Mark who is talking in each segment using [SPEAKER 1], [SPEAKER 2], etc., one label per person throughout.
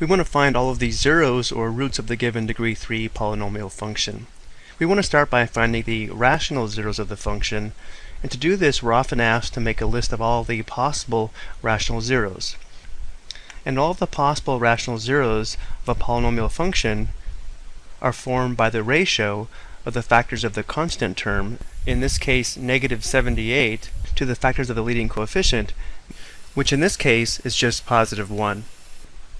[SPEAKER 1] We want to find all of these zeros or roots of the given degree 3 polynomial function. We want to start by finding the rational zeros of the function and to do this we're often asked to make a list of all the possible rational zeros. And all the possible rational zeros of a polynomial function are formed by the ratio of the factors of the constant term, in this case negative 78, to the factors of the leading coefficient, which in this case is just positive 1.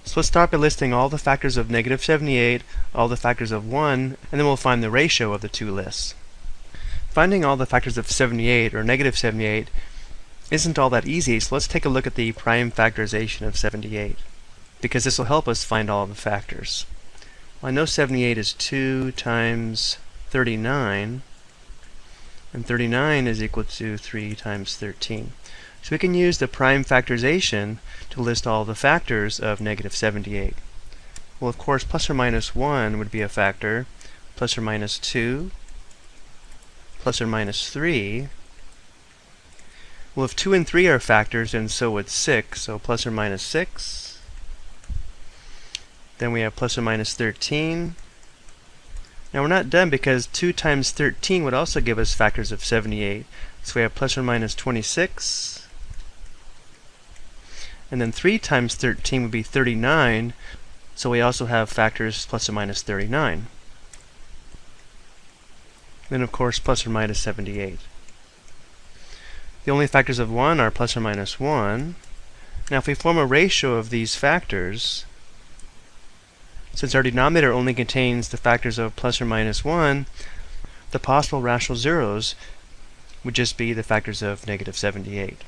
[SPEAKER 1] So let's start by listing all the factors of negative 78, all the factors of 1, and then we'll find the ratio of the two lists. Finding all the factors of 78, or negative 78, isn't all that easy, so let's take a look at the prime factorization of 78, because this will help us find all the factors. Well, I know 78 is 2 times 39, and 39 is equal to 3 times 13. So we can use the prime factorization to list all the factors of negative 78. Well, of course, plus or minus 1 would be a factor, plus or minus 2, plus or minus 3. Well, if 2 and 3 are factors, then so would 6, so plus or minus 6. Then we have plus or minus 13. Now we're not done because 2 times 13 would also give us factors of 78. So we have plus or minus 26. And then 3 times 13 would be 39, so we also have factors plus or minus 39. Then of course plus or minus 78. The only factors of 1 are plus or minus 1. Now if we form a ratio of these factors, since our denominator only contains the factors of plus or minus 1, the possible rational zeros would just be the factors of negative 78.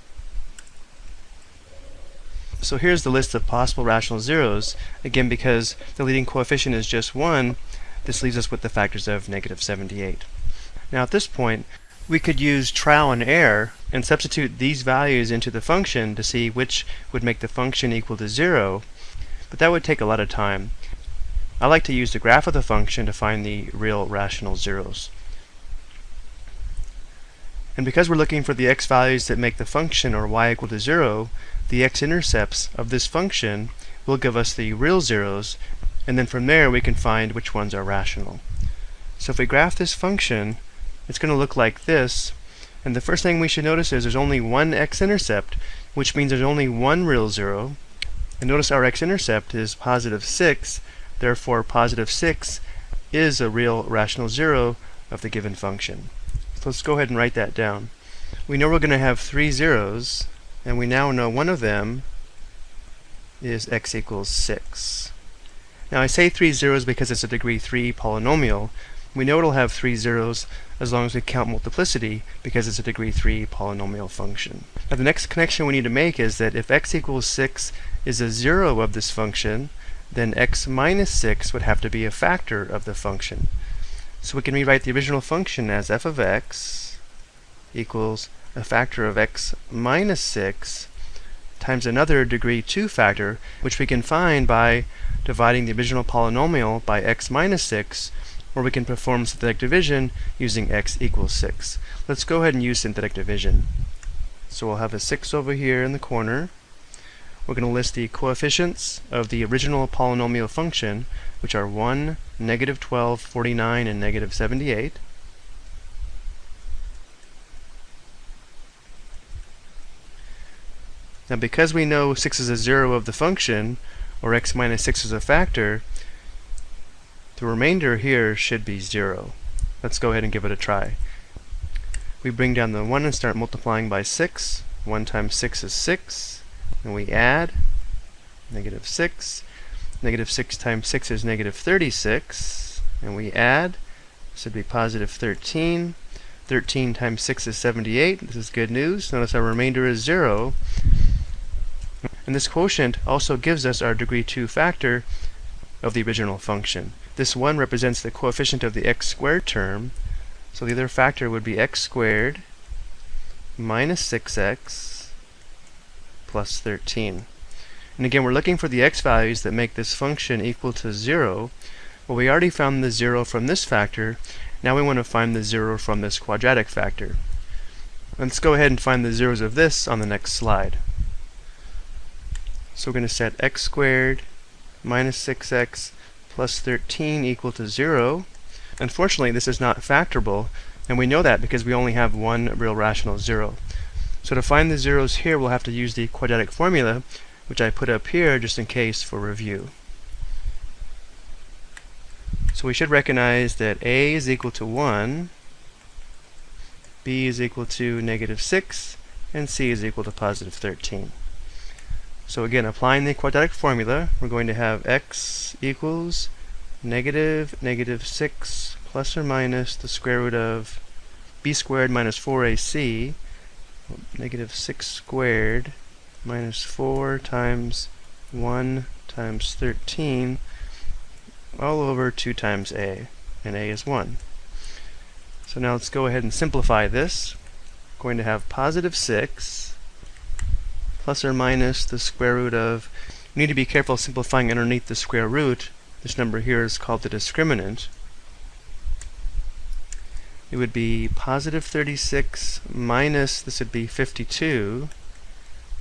[SPEAKER 1] So here's the list of possible rational zeros. Again, because the leading coefficient is just 1, this leaves us with the factors of negative 78. Now at this point, we could use trial and error and substitute these values into the function to see which would make the function equal to 0, but that would take a lot of time. I like to use the graph of the function to find the real rational zeros. And because we're looking for the x values that make the function or y equal to 0, the x-intercepts of this function will give us the real zeros, and then from there we can find which ones are rational. So if we graph this function, it's going to look like this, and the first thing we should notice is there's only one x-intercept, which means there's only one real zero. And notice our x-intercept is positive 6, therefore positive 6 is a real rational zero of the given function. Let's go ahead and write that down. We know we're going to have three zeros, and we now know one of them is x equals 6. Now I say three zeros because it's a degree 3 polynomial. We know it'll have three zeros as long as we count multiplicity because it's a degree 3 polynomial function. Now the next connection we need to make is that if x equals 6 is a zero of this function, then x minus 6 would have to be a factor of the function. So we can rewrite the original function as f of x equals a factor of x minus 6 times another degree 2 factor, which we can find by dividing the original polynomial by x minus 6, or we can perform synthetic division using x equals 6. Let's go ahead and use synthetic division. So we'll have a 6 over here in the corner. We're going to list the coefficients of the original polynomial function, which are 1, negative 12, 49, and negative 78. Now because we know 6 is a 0 of the function, or x minus 6 is a factor, the remainder here should be 0. Let's go ahead and give it a try. We bring down the 1 and start multiplying by 6. 1 times 6 is 6. And we add negative 6. Negative 6 times 6 is negative 36. And we add, this would be positive 13. 13 times 6 is 78. This is good news. Notice our remainder is 0. And this quotient also gives us our degree 2 factor of the original function. This 1 represents the coefficient of the x squared term. So the other factor would be x squared minus 6x plus 13. And again, we're looking for the x values that make this function equal to 0. Well, we already found the 0 from this factor. Now we want to find the 0 from this quadratic factor. Let's go ahead and find the zeros of this on the next slide. So we're going to set x squared minus 6x plus 13 equal to 0. Unfortunately, this is not factorable, and we know that because we only have one real rational 0. So to find the zeros here, we'll have to use the quadratic formula, which I put up here just in case for review. So we should recognize that a is equal to 1, b is equal to negative 6, and c is equal to positive 13. So again, applying the quadratic formula, we're going to have x equals negative negative 6 plus or minus the square root of b squared minus 4ac, negative 6 squared minus 4 times 1 times 13 all over 2 times a, and a is 1. So now let's go ahead and simplify this. We're going to have positive 6 plus or minus the square root of, you need to be careful simplifying underneath the square root. This number here is called the discriminant. It would be positive 36 minus, this would be 52.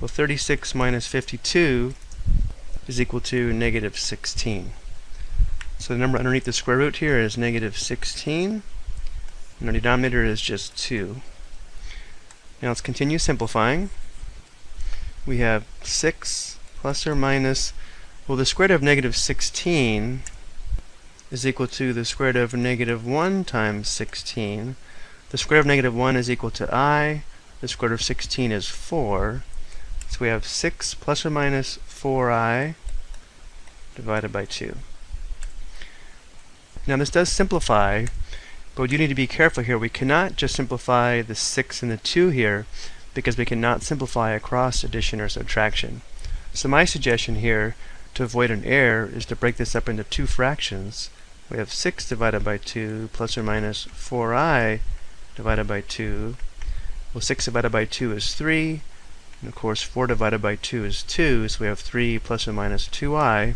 [SPEAKER 1] Well, 36 minus 52 is equal to negative 16. So the number underneath the square root here is negative 16, and our denominator is just 2. Now let's continue simplifying. We have 6 plus or minus, well the square root of negative 16 is equal to the square root of negative 1 times 16. The square root of negative 1 is equal to i. The square root of 16 is 4. So we have 6 plus or minus 4i divided by 2. Now this does simplify, but you need to be careful here. We cannot just simplify the 6 and the 2 here because we cannot simplify across addition or subtraction. So my suggestion here to avoid an error is to break this up into two fractions. We have 6 divided by 2 plus or minus 4i divided by 2. Well, 6 divided by 2 is 3. And of course, 4 divided by 2 is 2, so we have 3 plus or minus 2i.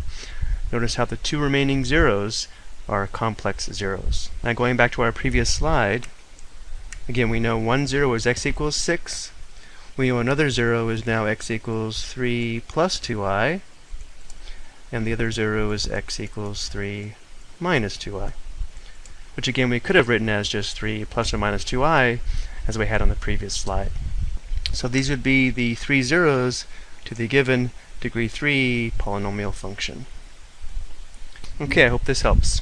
[SPEAKER 1] Notice how the two remaining zeros are complex zeros. Now going back to our previous slide, again we know one zero is x equals 6. We know another zero is now x equals 3 plus 2i. And the other zero is x equals 3 minus 2i. Which again we could have written as just 3 plus or minus 2i as we had on the previous slide. So these would be the three zeros to the given degree 3 polynomial function. Okay, I hope this helps.